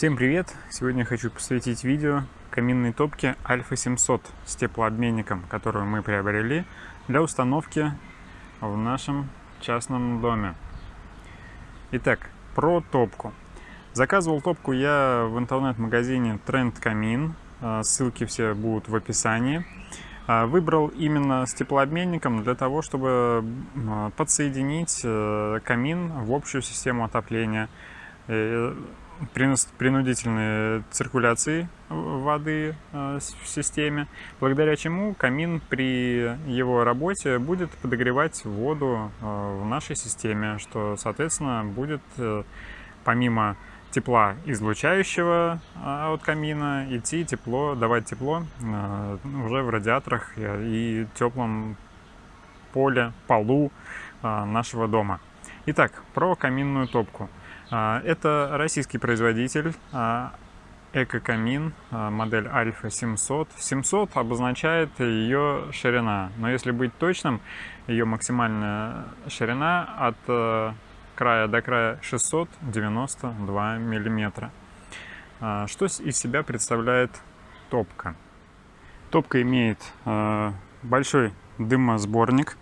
Всем привет! Сегодня хочу посвятить видео каминной топке Альфа 700 с теплообменником, которую мы приобрели для установки в нашем частном доме. Итак, про топку. Заказывал топку я в интернет-магазине Тренд Камин, а, ссылки все будут в описании. А, выбрал именно с теплообменником для того, чтобы подсоединить э, камин в общую систему отопления э, принудительной циркуляции воды э, в системе, благодаря чему камин при его работе будет подогревать воду в нашей системе, что, соответственно, будет помимо тепла излучающего а, от камина идти тепло, давать тепло уже в радиаторах и теплом поле, полу нашего дома. Итак, про каминную топку. Это российский производитель Эко-камин, модель Альфа 700. 700 обозначает ее ширина, но если быть точным, ее максимальная ширина от края до края 692 миллиметра. А, что из себя представляет топка? Топка имеет а, большой дымосборник.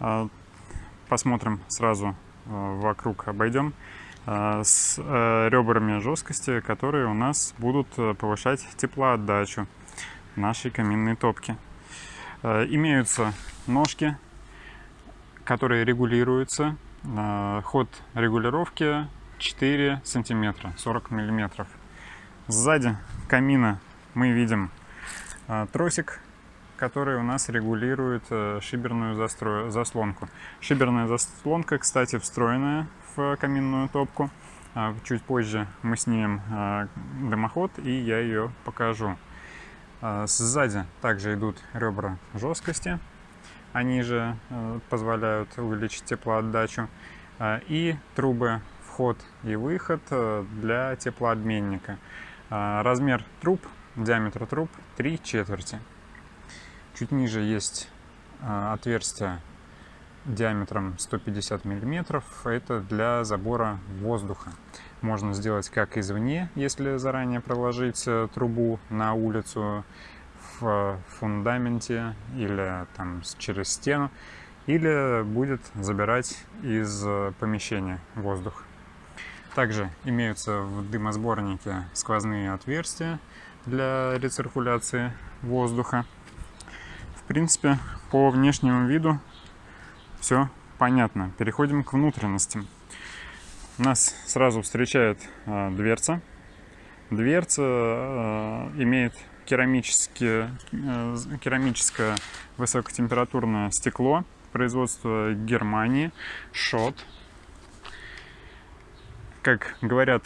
А, посмотрим сразу вокруг, обойдем с ребрами жесткости, которые у нас будут повышать теплоотдачу нашей каминной топки. Имеются ножки, которые регулируются Ход регулировки 4 сантиметра, 40 миллиметров. Сзади камина мы видим тросик, который у нас регулирует э, шиберную заслонку. Шиберная заслонка, кстати, встроенная каминную топку. А, чуть позже мы снимем а, дымоход и я ее покажу. Сзади также идут ребра жесткости они же э, позволяют увеличить теплоотдачу. И трубы вход и выход э, для теплообменника. Размер труб, диаметр труб 3 четверти. Чуть ниже есть отверстие диаметром 150 миллиметров. Это для забора воздуха. Можно сделать как извне, если заранее проложить трубу на улицу, в фундаменте или там через стену, или будет забирать из помещения воздух. Также имеются в дымосборнике сквозные отверстия для рециркуляции воздуха. В принципе, по внешнему виду все понятно. Переходим к внутренностям. Нас сразу встречает э, дверца. Дверца э, имеет керамические, э, керамическое высокотемпературное стекло производства Германии, ШОТ. Как говорят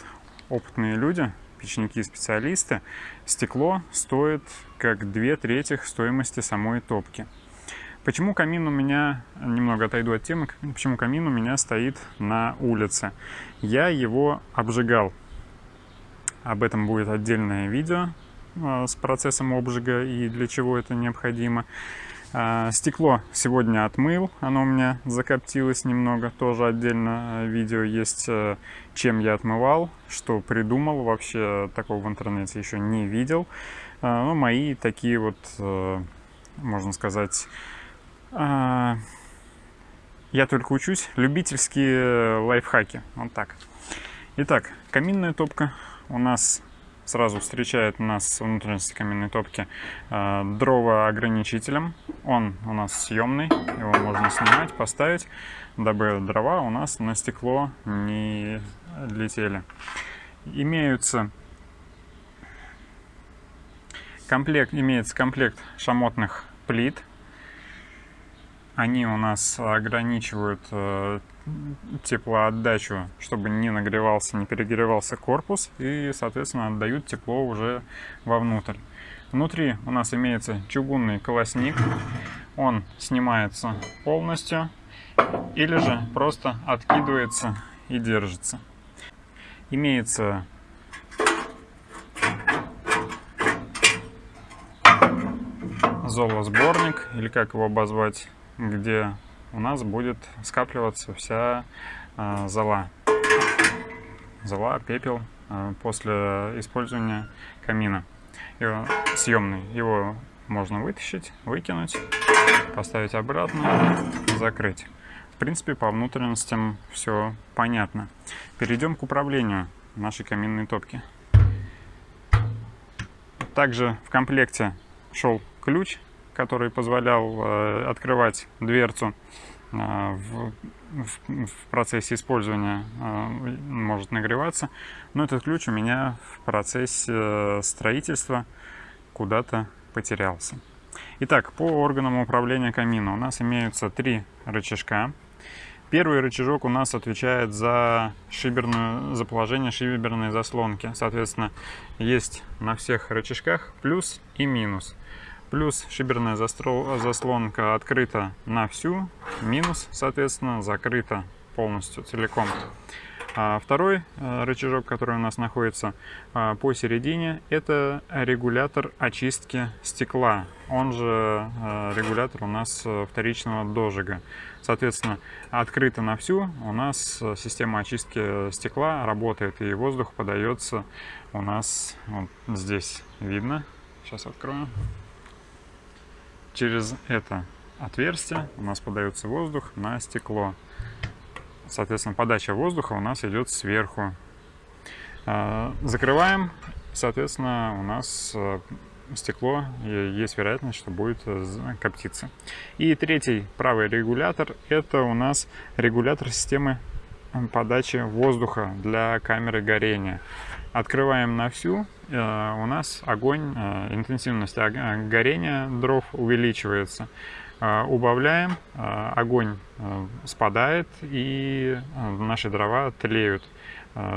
опытные люди, печники и специалисты, стекло стоит как две трети стоимости самой топки. Почему камин у меня, немного отойду от темы, почему камин у меня стоит на улице? Я его обжигал. Об этом будет отдельное видео, а, с процессом обжига и для чего это необходимо. А, стекло сегодня отмыл, оно у меня закоптилось немного, тоже отдельно видео есть, э, чем я отмывал, что придумал, вообще такого в интернете еще не видел. А, ну, мои такие вот, э, можно сказать, я только учусь, любительские лайфхаки, вот так. Итак, каминная топка у нас сразу встречает нас внутренности каменной топки э, дрова ограничителем. Он у нас съемный, его можно снимать, поставить, дабы дрова у нас на стекло не летели. Имеются комплект, имеется комплект шамотных плит. Они у нас ограничивают э, теплоотдачу, чтобы не нагревался, не перегревался корпус и, соответственно, отдают тепло уже вовнутрь. Внутри у нас имеется чугунный колосник, он снимается полностью или же просто откидывается и держится. Имеется золосборник, или как его обозвать, где у нас будет скапливаться вся э, зола. зола, пепел после использования камина. Его, съемный. Его можно вытащить, выкинуть, поставить обратно, закрыть. В принципе, по внутренностям все понятно. Перейдем к управлению нашей каминной топки. Также в комплекте шел ключ, который позволял э, открывать дверцу э, в, в, в процессе использования э, может нагреваться. Но этот ключ у меня в процессе строительства куда-то потерялся. Итак, по органам управления камина у нас имеются три рычажка. Первый рычажок у нас отвечает за, шиберную, за положение шиберной заслонки. Соответственно, есть на всех рычажках плюс и минус. Плюс шиберная заслонка открыта на всю, минус, соответственно, закрыта полностью, целиком. А второй э, рычажок, который у нас находится а, посередине, это регулятор очистки стекла. Он же э, регулятор у нас э, вторичного дожига. Соответственно, открыто на всю у нас система очистки стекла работает, и воздух подается у нас вот здесь видно. Сейчас открою. Через это отверстие у нас подается воздух на стекло. Соответственно, подача воздуха у нас идет сверху. А, закрываем, соответственно, у нас э, стекло, есть вероятность, что будет э, коптиться. И третий правый регулятор, это у нас регулятор системы подачи воздуха для камеры горения. Открываем на всю, э, у нас огонь, интенсивность горения дров увеличивается. Убавляем, огонь спадает и наши дрова тлеют.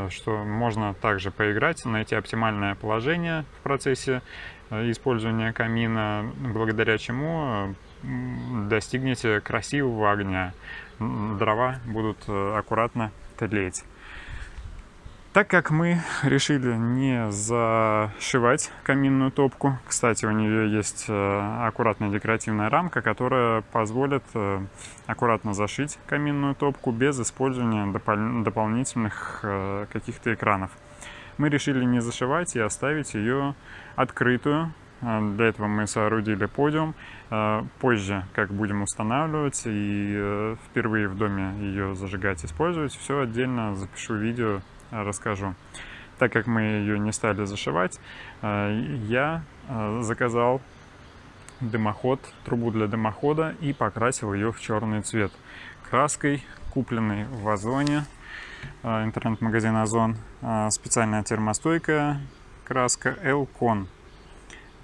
Что можно также поиграть, найти оптимальное положение в процессе использования камина, благодаря чему достигнете красивого огня. Дрова будут аккуратно тлеть. Так как мы решили не зашивать каминную топку, кстати, у нее есть э, аккуратная декоративная рамка, которая позволит э, аккуратно зашить каминную топку без использования допол дополнительных э, каких-то экранов. Мы решили не зашивать и оставить ее открытую. Для этого мы соорудили подиум. Позже, как будем устанавливать и впервые в доме ее зажигать, использовать, все отдельно запишу видео расскажу. Так как мы ее не стали зашивать, э, я э, заказал дымоход, трубу для дымохода и покрасил ее в черный цвет краской, купленной в Озоне, э, интернет-магазин Озон, специальная термостойкая краска Elcon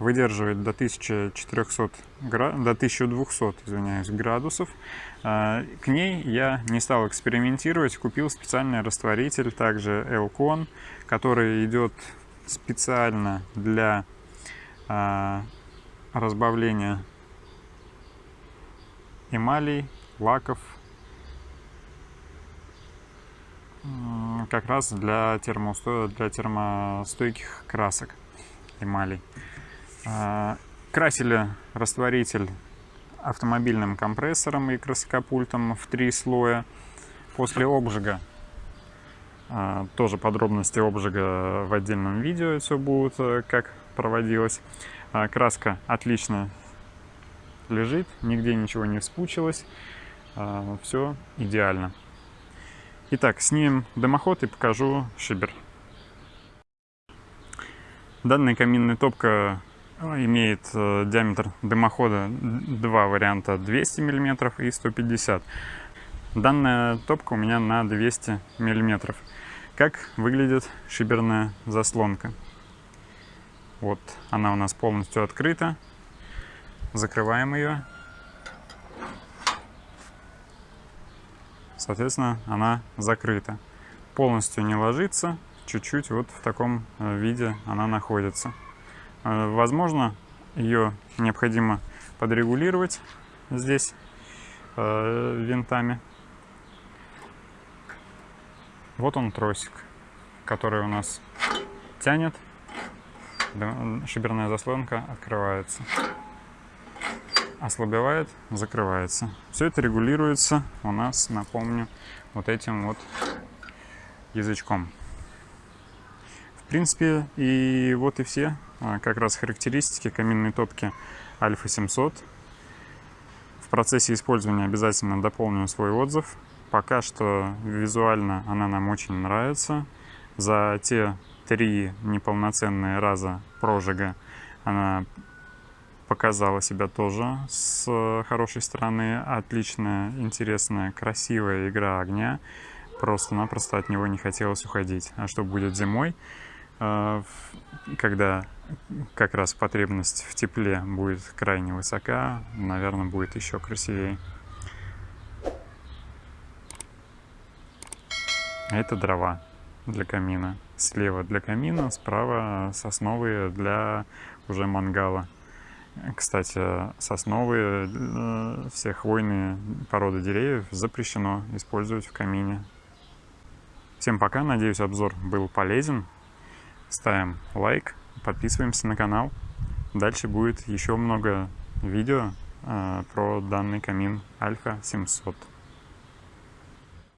выдерживает до 1400 до 1200 извиняюсь, градусов. А, к ней я не стал экспериментировать, купил специальный растворитель, также Elcon, который идет специально для а, разбавления эмалей, лаков, как раз для, термосто... для термостойких красок эмалей. А, красили растворитель автомобильным компрессором и красокопультом в три слоя. После обжига, а, тоже подробности обжига в отдельном видео все будут, э, как проводилось. А, краска отлично лежит, нигде ничего не вспучилось, все идеально. Итак, снимем дымоход и покажу шибер. Данная каминная топка имеет э, диаметр дымохода два варианта 200 мм и 150 Данная топка у меня на 200 мм. Как выглядит шиберная заслонка? Вот она у нас полностью открыта. Закрываем ее. Соответственно, она закрыта. Полностью не ложится, чуть-чуть вот в таком э, виде она находится. Э, возможно, ее необходимо подрегулировать здесь э, винтами. Вот он тросик, который у нас тянет, шиберная заслонка открывается, ослабевает, закрывается. Все это регулируется у нас, напомню, вот этим вот язычком. принципе, и вот и все как раз характеристики каминной топки Альфа 700. В процессе использования обязательно дополню свой отзыв. Пока что визуально она нам очень нравится. За те три неполноценные раза прожига она показала себя тоже с хорошей стороны. Отличная, интересная, красивая игра огня. Просто-напросто от него не хотелось уходить. А что будет зимой, э, когда как раз потребность в тепле будет крайне высока, наверное, будет еще красивее. Это дрова для камина. Слева для камина, справа сосновые для уже мангала. Кстати, сосновые, э, все хвойные породы деревьев запрещено использовать в камине. Всем пока, надеюсь обзор был полезен. Ставим лайк, подписываемся на канал. Дальше будет еще много видео э, про данный камин Альфа 700.